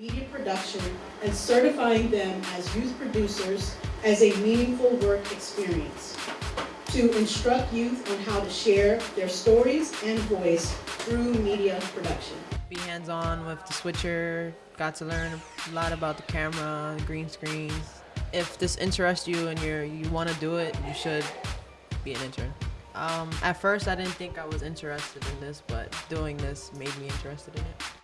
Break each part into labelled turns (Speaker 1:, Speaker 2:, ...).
Speaker 1: media production and certifying them as youth producers as a meaningful work experience. To instruct youth on how to share their stories and voice through media production.
Speaker 2: Be hands-on with the switcher, got to learn a lot about the camera, green screens. If this interests you and you're, you want to do it, you should be an intern. Um, at first, I didn't think I was interested in this, but doing this made me interested in it.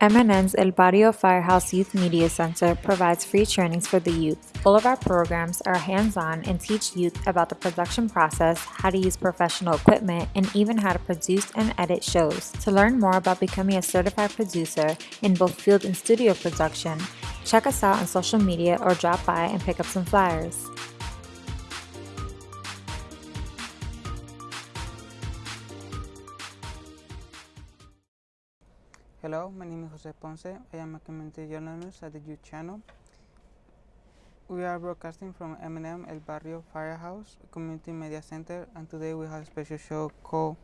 Speaker 3: MNN's El Barrio Firehouse Youth Media Center provides free trainings for the youth. All of our programs are hands-on and teach youth about the production process, how to use professional equipment, and even how to produce and edit shows. To learn more about becoming a certified producer in both field and studio production, check us out on social media or drop by and pick up some flyers.
Speaker 4: Hello, my name is Jose Ponce. I am a community journalist at the Youth Channel. We are broadcasting from MNN El Barrio Firehouse Community Media Center, and today we have a special show called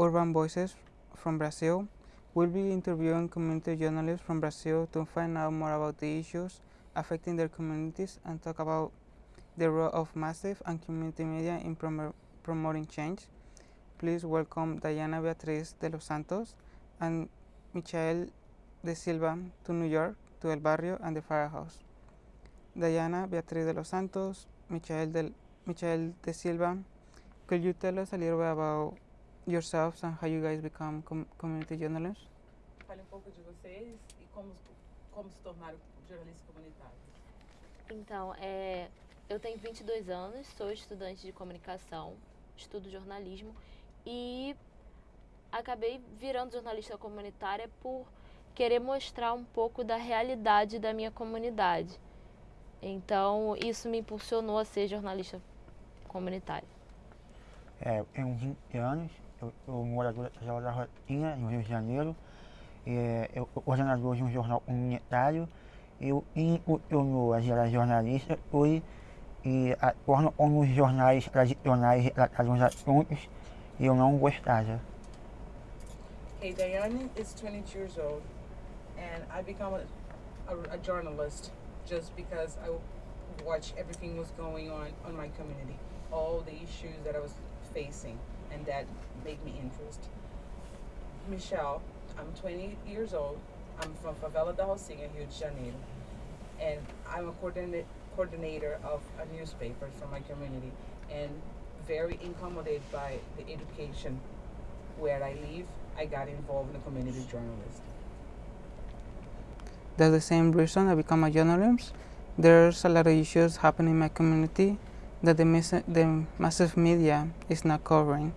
Speaker 4: Urban Voices from Brazil. We'll be interviewing community journalists from Brazil to find out more about the issues affecting their communities and talk about the role of massive and community media in prom promoting change. Please welcome Diana Beatriz de los Santos and Michael de Silva to New York, to El Barrio and the Firehouse. Diana Beatriz de los Santos, Michael de, Michael de Silva, could you tell us a little bit about yourselves and how you guys become com community journalists?
Speaker 5: Fale um pouco de vocês e como, como se tornaram jornalistas comunitários.
Speaker 6: Então, é, eu tenho 22 anos, sou estudante de comunicação, estudo jornalismo e acabei virando jornalista comunitária por querer mostrar um pouco da realidade da minha comunidade. Então, isso me impulsionou a ser jornalista comunitária.
Speaker 7: É, eu tenho 20 anos, eu sou morador da Rotinha, no Rio de Janeiro. É, eu sou coordenador de um jornal comunitário. Eu impulsiono a gerar jornalista fui e forma como os jornais tradicionais retratavam os assuntos eu não gostava.
Speaker 5: Hey, Diane is 22 years old, and I become a, a, a journalist just because I watched everything was going on on my community, all the issues that I was facing, and that made me interested. Michelle, I'm 20 years old. I'm from Favela da Rocinha, Rio de Janeiro, and I'm a coordinate, coordinator of a newspaper from my community, and very accommodated by the education where I live. I got involved in a community journalist.
Speaker 4: That's the same reason I become a journalist. There's a lot of issues happening in my community that the, the massive media is not covering.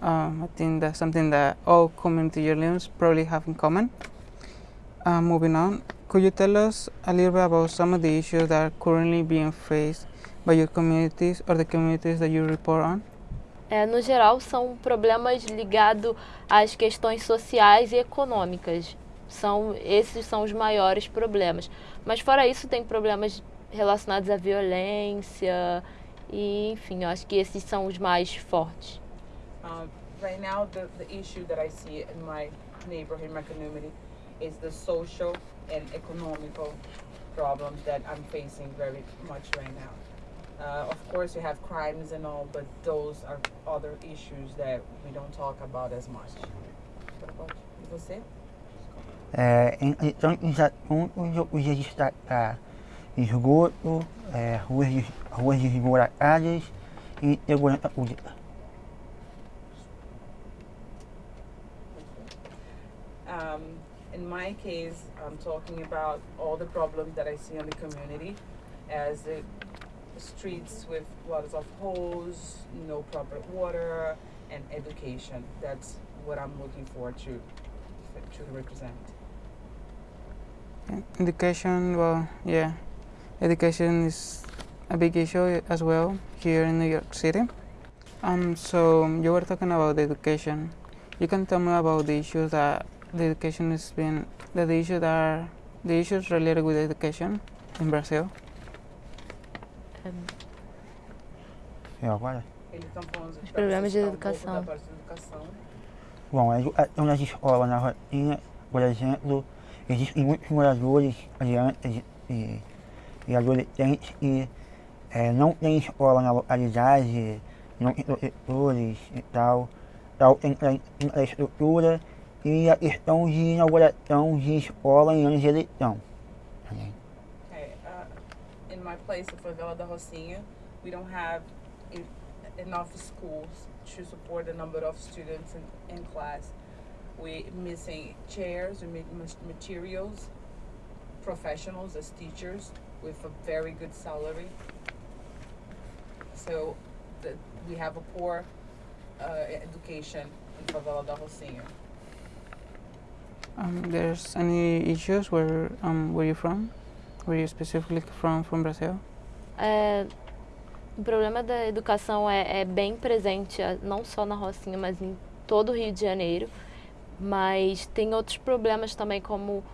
Speaker 4: Um, I think that's something that all community journalists probably have in common. Uh, moving on, could you tell us a little bit about some of the issues that are currently being faced by your communities or the communities that you report on?
Speaker 6: É, no geral, são problemas ligados às questões sociais e econômicas. São, esses são os maiores problemas. Mas fora isso, tem problemas relacionados à violência e, enfim, eu acho que esses são os mais fortes.
Speaker 5: Uh, right now, the, the issue that I see in my neighborhood, my community, is the social and economical problems that I'm facing very much right now. Uh, of course, you have crimes and all, but those are other issues that we don't talk about as much. What about you? você?
Speaker 7: É, então, os assuntos eu podia destacar esgoto, é, ruas, ruas desmoratadas e segurança pública.
Speaker 5: Um, in my case, I'm talking about all the problems that I see in the community as the streets with lots of holes, no proper water, and education. That's what I'm looking for to to represent.
Speaker 4: Education, well, yeah, education is a big issue as well here in New York City. Um, so you were talking about education. You can tell me about the issues that the education has been, the issues that are the issues related with education in Brazil.
Speaker 7: É, agora?
Speaker 5: Tá
Speaker 6: Os problemas de educação.
Speaker 5: da parte da educação.
Speaker 7: Bom, a educação nas escolas na rotina, por exemplo, existem muitos moradores, crianças e, e adolescentes que é, não têm escola na localidade, não tem professores e tal, tal tem infraestrutura e a questão de inauguração de escola em anos de eleição.
Speaker 5: My place of Favela da Rocinha, we don't have enough schools to support the number of students in, in class. We missing chairs, we materials, professionals as teachers with a very good salary. So the, we have a poor uh, education in Favela da Rocinha.
Speaker 4: Um, there's any issues where um, where you from? Where you specifically from from Brazil?
Speaker 6: É, o problema da educação é, é bem presente, é, não só na Rocinha, mas em todo o Rio de Janeiro. Mas tem outros problemas também, como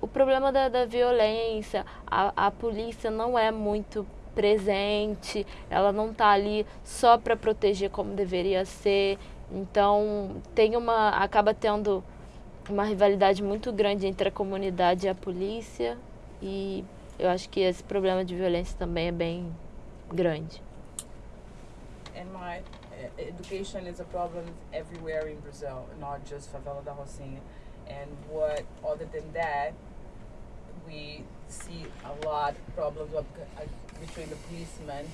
Speaker 6: o problema da, da violência. A, a polícia não é muito presente, ela não está ali só para proteger como deveria ser. Então tem uma. acaba tendo uma rivalidade muito grande entre a comunidade e a polícia. E eu acho que esse problema de violência também é bem grande.
Speaker 5: And my uh, education is a problem everywhere in Brazil, not just Favela da Rocinha. And what, other than that, we see a lot of problems uh, between the policemen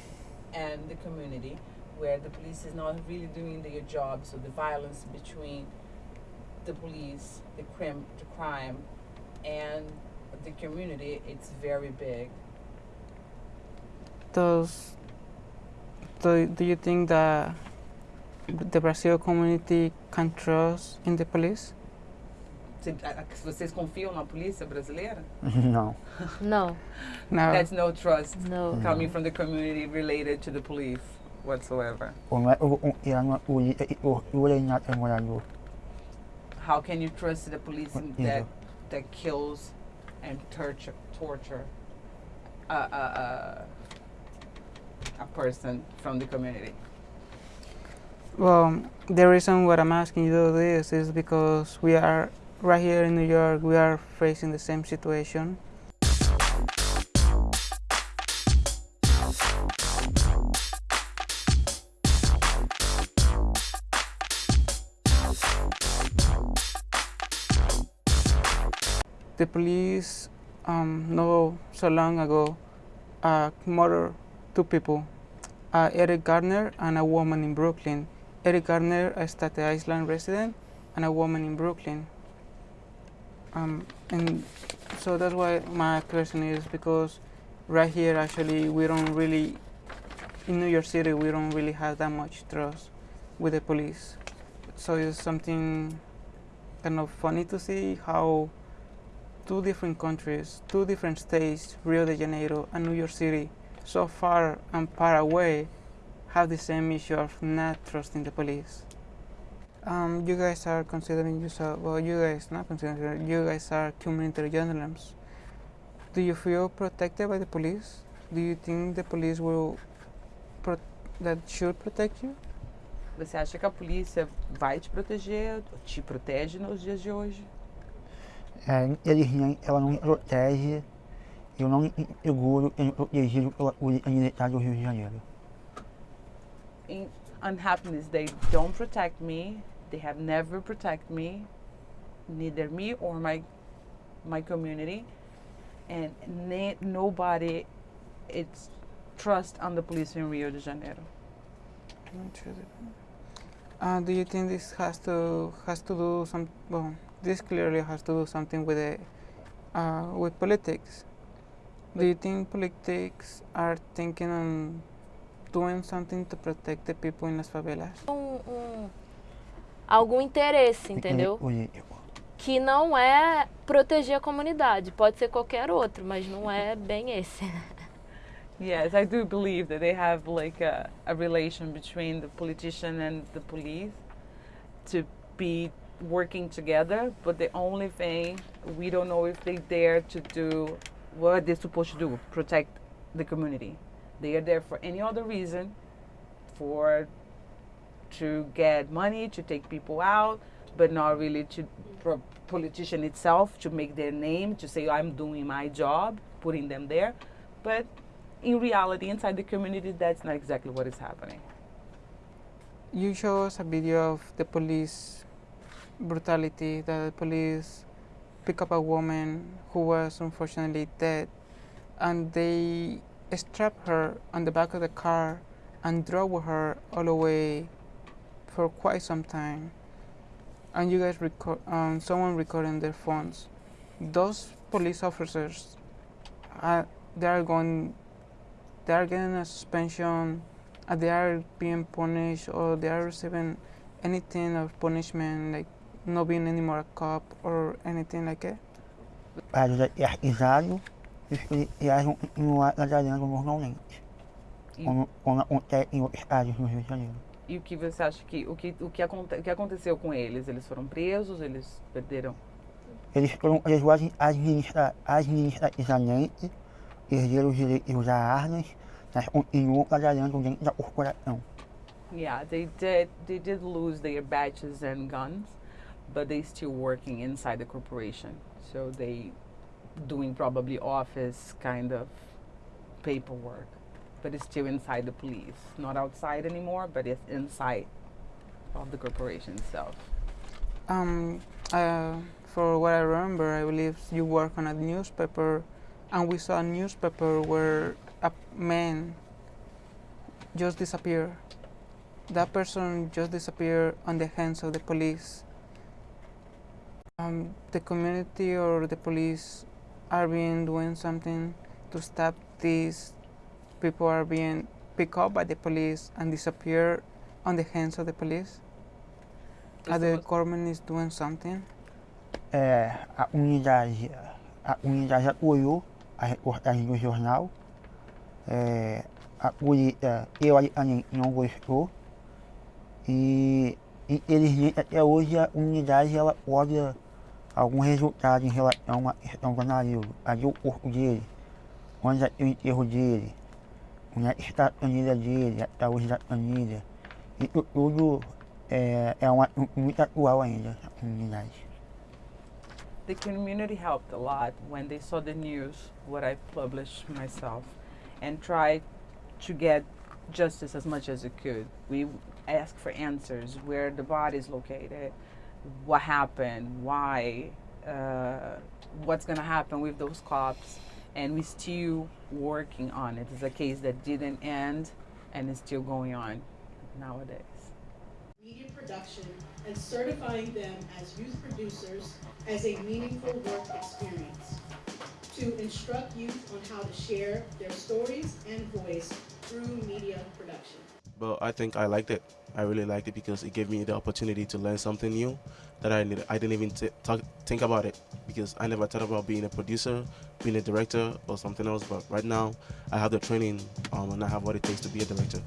Speaker 5: and the community, where the police is not really doing their job. So the violence between the police, the crime, the crime, and the community, it's very big.
Speaker 4: Does do, do you think that the Brazil community can trust in the police?
Speaker 5: Cê- a- a- Vocês confiam na polícia brasileira?
Speaker 7: Não.
Speaker 6: Não,
Speaker 4: No.
Speaker 5: That's no trust
Speaker 6: não.
Speaker 5: coming from the community related to the police whatsoever.
Speaker 7: Como é que eu vou confiar numa polícia que tortura mata morador?
Speaker 5: How can you trust the police
Speaker 7: What
Speaker 5: in
Speaker 7: is
Speaker 5: that that kills and torture torture a a, a, a person from the community?
Speaker 4: Well, the reason what I'm asking you to this is because we are right here in New York. We are facing the same situation. The police, um, no so long ago, uh, murdered two people uh, Eric Garner and a woman in Brooklyn. Eric Garner, a Staten Island resident, and a woman in Brooklyn. Um, and so that's why my question is because right here, actually, we don't really, in New York City, we don't really have that much trust with the police. So it's something kind of funny to see how two different countries, two different states, Rio de Janeiro and New York City, so far and far away have the same issue of not trusting the police. Um, you guys are considering yourself, well, you guys not considering, you guys are community journalists. Do you feel protected by the police? Do you think the police will, that should protect you?
Speaker 5: Você acha que a polícia vai te proteger, te protege nos dias de hoje?
Speaker 7: É, infelizmente ela não me protege, eu não me seguro sendo protegido pela polícia militar do Rio de Janeiro.
Speaker 5: in unhappiness they don't protect me they have never protect me neither me or my my community and ne- nobody it's trust on the police in rio de janeiro
Speaker 4: Uh, do you think this has to has to do some? Well, this clearly has to do something with the uh, with politics. Do you think politics are thinking on doing something to protect the people in las favelas?
Speaker 6: Um, um- algum interesse, entendeu? Que não é proteger a comunidade. Pode ser qualquer outro, mas não é bem esse.
Speaker 5: yes i do believe that they have like a, a relation between the politician and the police to be working together but the only thing we don't know if they dare to do what they're supposed to do protect the community they are there for any other reason for to get money to take people out but not really to pro- politician itself to make their name to say I'm doing my job, putting them there, but in reality, inside the community, that's not exactly what is happening.
Speaker 4: You show us a video of the police brutality, that the police pick up a woman who was unfortunately dead, and they strap her on the back of the car and drove her all the way for quite some time. And you guys record, um, someone recording their phones. Those police officers, uh, they are going, they are getting a suspension, they are being punished, or they are receiving anything of punishment, like not being anymore a cop or anything like that.
Speaker 7: Para normalmente, como, como acontece em outros estados no Rio de Janeiro.
Speaker 5: e o que você acha que o que o que, aconte, o que aconteceu com eles? Eles foram presos? Eles perderam?
Speaker 7: Eles foram presos administra, administrativamente, perderam o direito de usar armas, mas continuam trabalhando dentro da corporação.
Speaker 5: Yeah, they did. They did lose their badges and guns, but they're still working inside the corporation. So they doing probably office kind of paperwork, but it's still inside the police, not outside anymore, but it's inside of the corporation itself.
Speaker 4: Um, uh, for what I remember, I believe you work on a newspaper, and we saw a newspaper where a man just disappeared. That person just disappeared on the hands of the police. Um, the community or the police are being doing something to stop these people are being picked up by the police and disappear on the hands of the police. Are the government is doing something?
Speaker 7: É, a unidade, a unidade apoiou a reportagem do jornal. É, a polícia, teoricamente, não gostou. E, infelizmente, até hoje a unidade ela pode algum resultado em relação à questão do navio. Ali o corpo dele, onde tem o enterro dele, onde está a planilha dele, até hoje da planilha. Isso tudo é, é um assunto muito atual ainda, essa comunidade.
Speaker 5: The community helped a lot when they saw the news, what I published myself, and tried to get justice as much as it could. We asked for answers where the body is located, what happened, why, uh, what's going to happen with those cops, and we're still working on it. It's a case that didn't end and is still going on nowadays.
Speaker 1: media production and certifying them as youth producers as a meaningful work experience. To instruct youth on how to share their stories and voice through media production.
Speaker 8: but I think I liked it. I really liked it because it gave me the opportunity to learn something new that I need, I didn't even talk, think about it because I never thought about being a producer, being a director, or something else. But right now, I have the training um, and I have what it takes to be a director.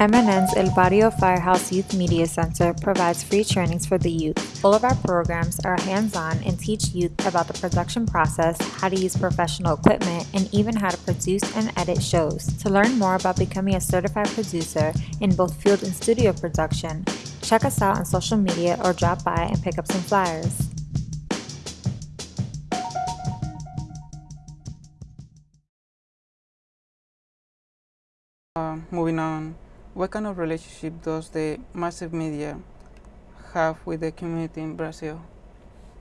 Speaker 3: MNN's El Barrio Firehouse Youth Media Center provides free trainings for the youth. All of our programs are hands-on and teach youth about the production process, how to use professional equipment, and even how to produce and edit shows. To learn more about becoming a certified producer in both field and studio production, check us out on social media or drop by and pick up some flyers.
Speaker 4: Uh, moving on, what kind of relationship does the massive media have with the community in Brazil?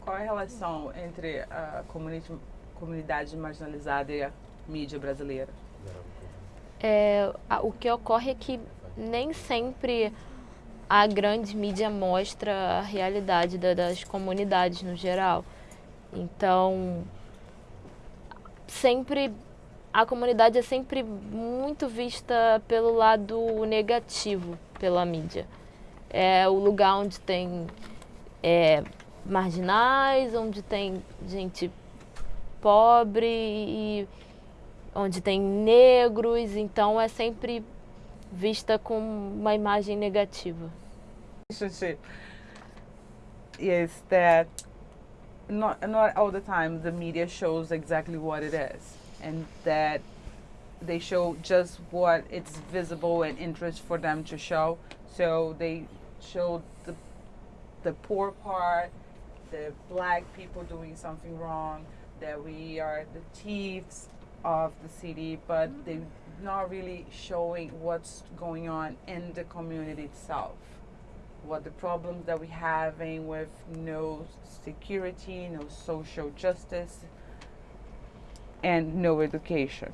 Speaker 5: Qual a relação entre a comunidade, marginalizada e a mídia brasileira?
Speaker 6: É, o que ocorre é que nem sempre a grande mídia mostra a realidade da- das comunidades no geral. Então, sempre a comunidade é sempre muito vista pelo lado negativo pela mídia. É o lugar onde tem é, marginais, onde tem gente pobre e onde tem negros, então é sempre vista com uma imagem negativa.
Speaker 5: is that not not all the time the media shows exactly what it is and that they show just what it's visible and interest for them to show so they show the the poor part, the black people doing something wrong, that we are the thieves of the city, but mm-hmm. they're not really showing what's going on in the community itself. What the problems that we're having with no security, no social justice, and no education.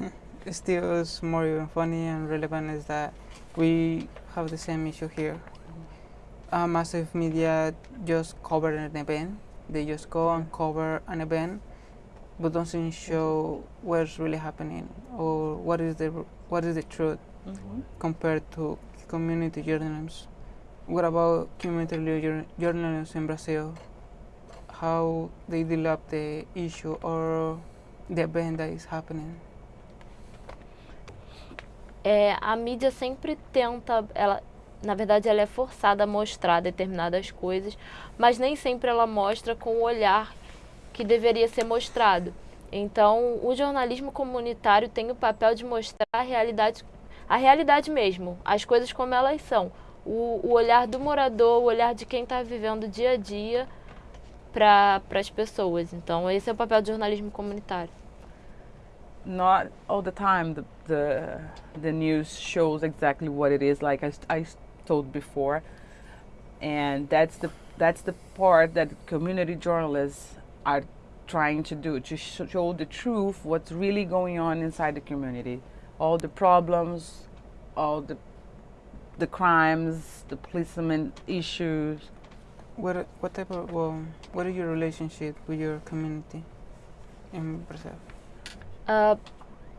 Speaker 4: Still, is more funny and relevant is that we have the same issue here. Uh, massive media just cover an event. They just go and cover an event, but doesn't show what's really happening or what is the what is the truth compared to community journalism. What about community jour- journalism in Brazil? How they develop the issue or the event that is happening?
Speaker 6: É, a mídia sempre tenta, ela, na verdade, ela é forçada a mostrar determinadas coisas, mas nem sempre ela mostra com o olhar que deveria ser mostrado. Então, o jornalismo comunitário tem o papel de mostrar a realidade, a realidade mesmo, as coisas como elas são. O, o olhar do morador, o olhar de quem está vivendo o dia a dia para as pessoas. Então, esse é o papel do jornalismo comunitário.
Speaker 5: not all the time the, the the news shows exactly what it is like I, I told before and that's the that's the part that community journalists are trying to do to sh- show the truth what's really going on inside the community all the problems all the the crimes the policeman issues
Speaker 4: What what type of well, what is your relationship with your community in Brazil?
Speaker 6: Ah,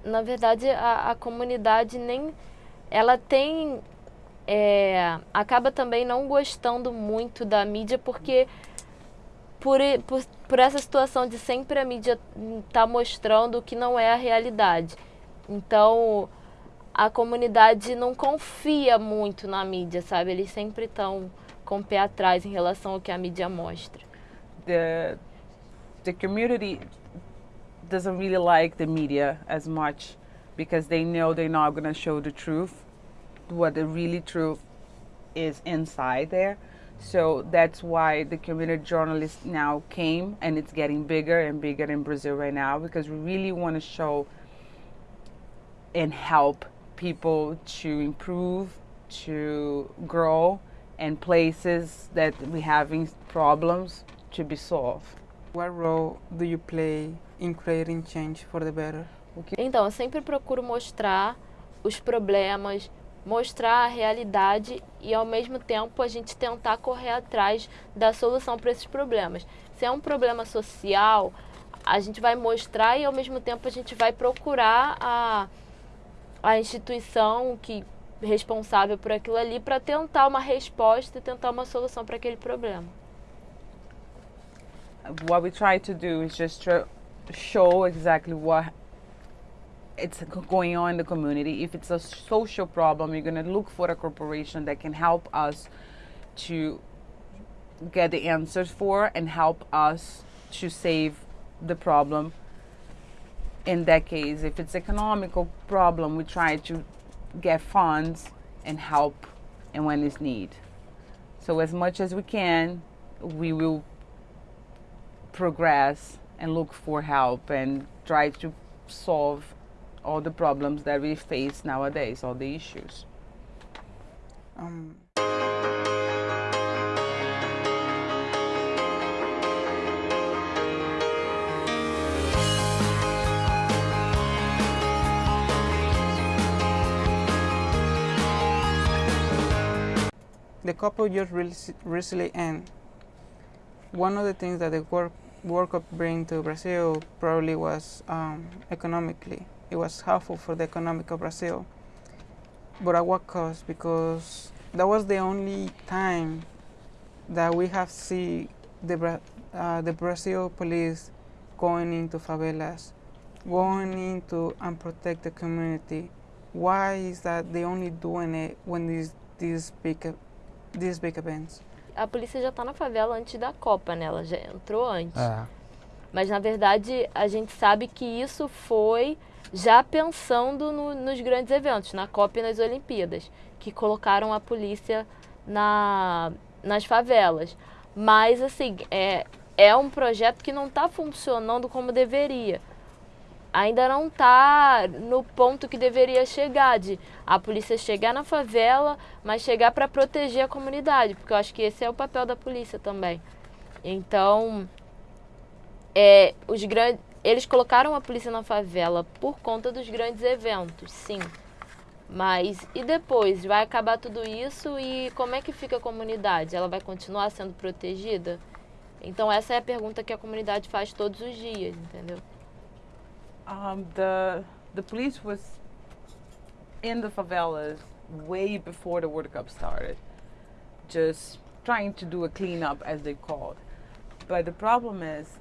Speaker 6: na verdade, a, a comunidade nem. Ela tem. é, acaba também não gostando muito da mídia, porque por, por, por essa situação de sempre a mídia estar mostrando o que não é a realidade. Então, a comunidade não confia muito na mídia, sabe? Eles sempre estão com o pé atrás em relação ao que a mídia mostra.
Speaker 5: the the community doesn't really like the media as much because they know they're not going to show the truth what the really truth is inside there so that's why the community journalists now came and it's getting bigger and bigger in brazil right now because we really want to show and help people to improve to grow and places that we having problems to be solved
Speaker 4: What role do you play in creating change for the better?
Speaker 6: Então, eu sempre procuro mostrar os problemas, mostrar a realidade e, ao mesmo tempo, a gente tentar correr atrás da solução para esses problemas. Se é um problema social, a gente vai mostrar e, ao mesmo tempo, a gente vai procurar a, a instituição que responsável por aquilo ali para tentar uma resposta e tentar uma solução para aquele problema.
Speaker 5: what we try to do is just try show exactly what it's going on in the community. If it's a social problem, you're going to look for a corporation that can help us to get the answers for and help us to save the problem. In that case, if it's economical problem, we try to get funds and help and when it's need. So as much as we can, we will progress and look for help and try to solve all the problems that we face nowadays, all the issues.
Speaker 4: Um, the couple just recently end. One of the things that the work World Cup bring to Brazil probably was um, economically. It was helpful for the economic of Brazil, but at what cost? Because that was the only time that we have see the uh, the Brazil police going into favelas, going into and protect the community. Why is that they only doing it when these these big these big events?
Speaker 6: A polícia já está na favela antes da Copa, né? Ela já entrou antes.
Speaker 7: É.
Speaker 6: Mas na verdade a gente sabe que isso foi já pensando no- nos grandes eventos, na Copa e nas Olimpíadas, que colocaram a polícia na, nas favelas. Mas, assim, é, é um projeto que não está funcionando como deveria. Ainda não está no ponto que deveria chegar, de a polícia chegar na favela, mas chegar para proteger a comunidade, porque eu acho que esse é o papel da polícia também. Então, é, os grandes, eles colocaram a polícia na favela por conta dos grandes eventos, sim. Mas e depois? Vai acabar tudo isso e como é que fica a comunidade? Ela vai continuar sendo protegida? Então essa é a pergunta que a comunidade faz todos os dias, entendeu?
Speaker 5: Um, the the police was in the favelas way before the World Cup started, just trying to do a cleanup as they called. But the problem is,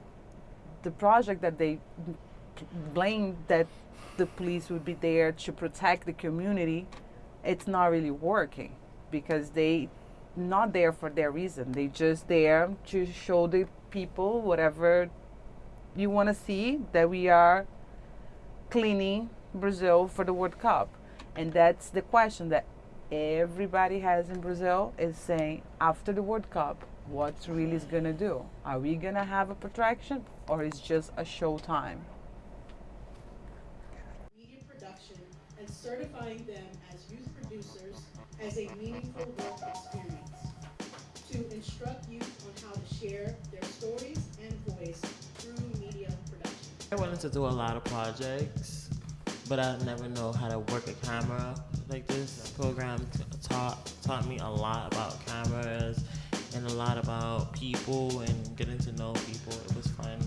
Speaker 5: the project that they blame that the police would be there to protect the community, it's not really working because they not there for their reason. They just there to show the people whatever you want to see that we are cleaning Brazil for the World Cup. And that's the question that everybody has in Brazil is saying after the World Cup, what's really is gonna do? Are we gonna have a protraction or is just a show time?
Speaker 1: media production and certifying them as youth producers as a meaningful work experience. To instruct youth on how to share their stories and voice.
Speaker 9: I wanted to do a lot of projects, but I never know how to work a camera like this. program taught taught me a lot about cameras and a lot about people and getting to know people. It was fun.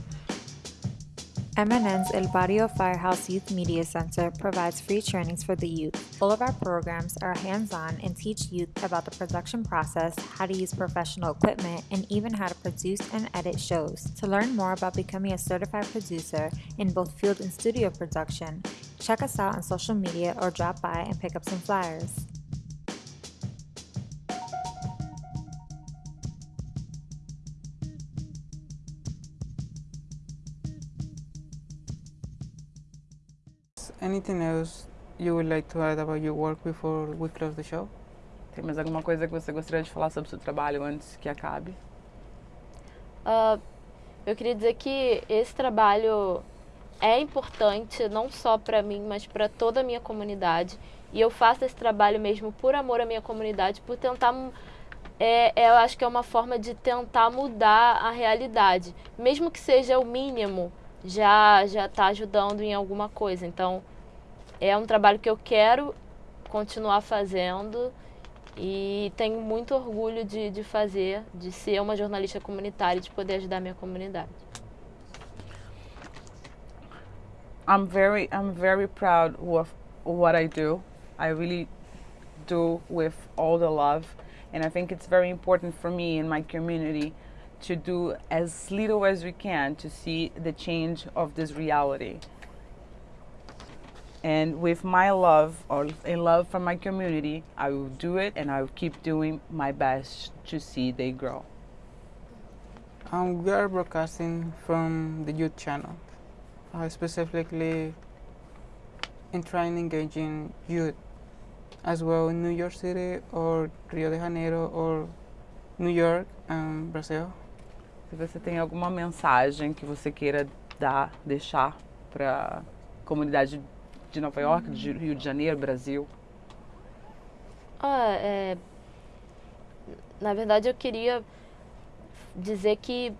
Speaker 3: MNN's El Barrio Firehouse Youth Media Center provides free trainings for the youth. All of our programs are hands on and teach youth about the production process, how to use professional equipment, and even how to produce and edit shows. To learn more about becoming a certified producer in both field and studio production, check us out on social media or drop by and pick up some flyers.
Speaker 4: Anything else you would like to add about your work before we close the show?
Speaker 5: Tem mais alguma coisa que você gostaria de falar sobre o seu trabalho antes que acabe?
Speaker 6: Ah, eu queria dizer que esse trabalho é importante não só para mim, mas para toda a minha comunidade. E eu faço esse trabalho mesmo por amor à minha comunidade, por tentar. É, é, eu acho que é uma forma de tentar mudar a realidade. Mesmo que seja o mínimo, já já está ajudando em alguma coisa. Então, é um trabalho que eu quero continuar fazendo e tenho muito orgulho de, de fazer, de ser uma jornalista comunitária e de poder ajudar a minha comunidade.
Speaker 5: I'm very I'm very proud of what I do. I really do with all the love and I think it's very important for me and my community to do as little as we can to see the change of this reality. And with my love or in love for my community, I will do it and I will keep doing my best to see they grow.
Speaker 4: Um, we are broadcasting from the youth channel, uh, specifically in trying engaging youth as well in New York City or Rio de Janeiro or New York and Brazil.
Speaker 5: Se você tem alguma mensagem que você queira dar, deixar para a comunidade de Nova York, de Rio de Janeiro, Brasil.
Speaker 6: Ah, é, na verdade, eu queria dizer que,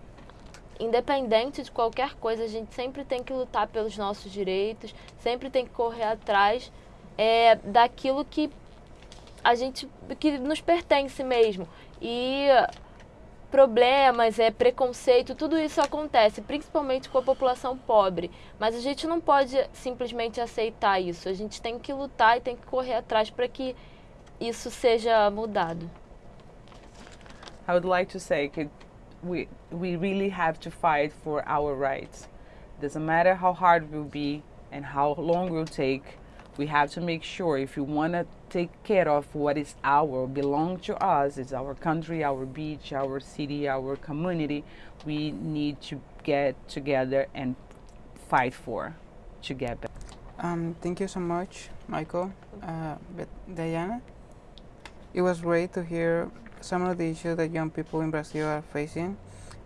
Speaker 6: independente de qualquer coisa, a gente sempre tem que lutar pelos nossos direitos, sempre tem que correr atrás é, daquilo que a gente que nos pertence mesmo. E problemas, é preconceito, tudo isso acontece, principalmente com a população pobre. Mas a gente não pode simplesmente aceitar isso. A gente tem que lutar e tem que correr atrás para que isso seja mudado.
Speaker 5: I would like to say that we we really have to fight for our rights. Doesn't matter how hard it will be and how long it will take. We have to make sure if you want to take care of what is our, belong to us, it's our country, our beach, our city, our community. We need to get together and fight for to get back.
Speaker 4: Um, thank you so much, Michael, uh, Diana. It was great to hear some of the issues that young people in Brazil are facing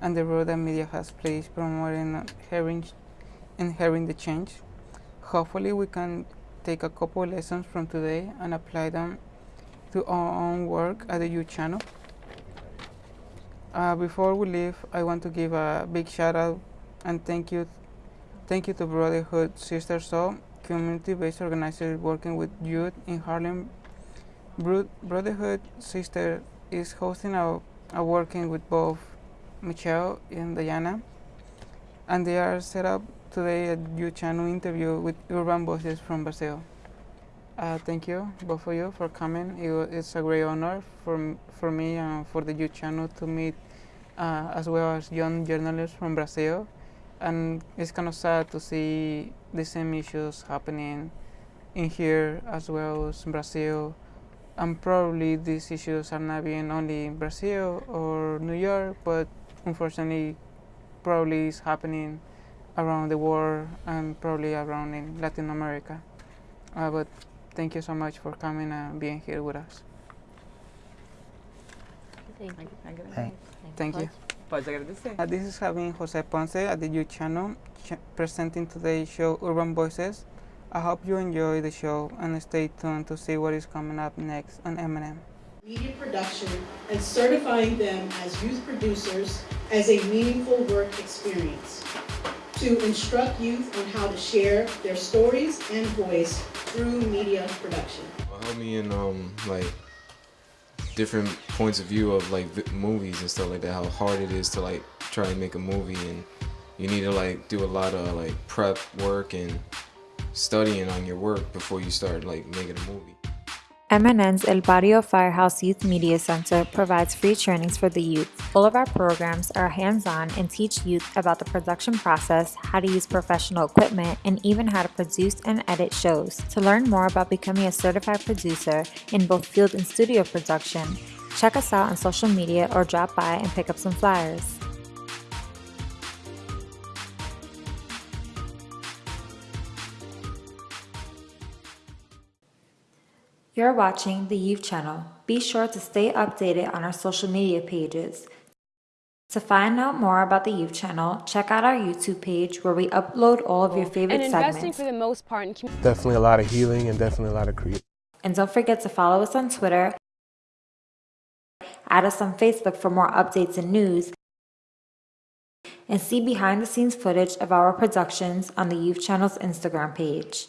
Speaker 4: and the role that media has played promoting hearing, inhering the change. Hopefully, we can take a couple lessons from today and apply them to our own work at the youth channel. Uh, before we leave, I want to give a big shout out and thank you, thank you to Brotherhood Sister Sol, community-based organizer working with youth in Harlem. Bro- Brotherhood Sister is hosting a, a working with both Michelle and Diana, and they are set up today a youth channel interview with urban voices from Brazil. Uh, thank you, both of you, for coming. It, wa- it's a great honor for, for me and for the youth channel to meet uh, as well as young journalists from Brazil. And it's kind of sad to see the same issues happening in here as well as in Brazil. And probably these issues are not being only in Brazil or New York, but unfortunately, probably is happening around the world and probably around in Latin America. Uh, but thank you so much for coming and being here with us.
Speaker 6: Thank you.
Speaker 4: Thank you.
Speaker 5: Pode agradecer.
Speaker 4: Uh, this is Javier Jose Ponce at the youth channel ch- presenting today's show Urban Voices. I hope you enjoy the show and stay tuned to see what is coming up next on MNN.
Speaker 1: media production and certifying them as youth producers as a meaningful work experience. To instruct youth on how to share their stories and voice through media production.
Speaker 10: Help me in um like different points of view of like vi- movies and stuff like that. How hard it is to like try and make a movie, and you need to like do a lot of like prep work and studying on your work before you start like making a movie.
Speaker 3: MNN's El Barrio Firehouse Youth Media Center provides free trainings for the youth. All of our programs are hands on and teach youth about the production process, how to use professional equipment, and even how to produce and edit shows. To learn more about becoming a certified producer in both field and studio production, check us out on social media or drop by and pick up some flyers. You're watching the Youth Channel. Be sure to stay updated on our social media pages. To find out more about the Youth Channel, check out our YouTube page where we upload all of your favorite
Speaker 11: and investing
Speaker 3: segments.
Speaker 11: for the most part in community.
Speaker 12: Definitely a lot of healing and definitely a lot of creativity.
Speaker 3: And don't forget to follow us on Twitter, add us on Facebook for more updates and news, and see behind the scenes footage of our productions on the Youth Channel's Instagram page.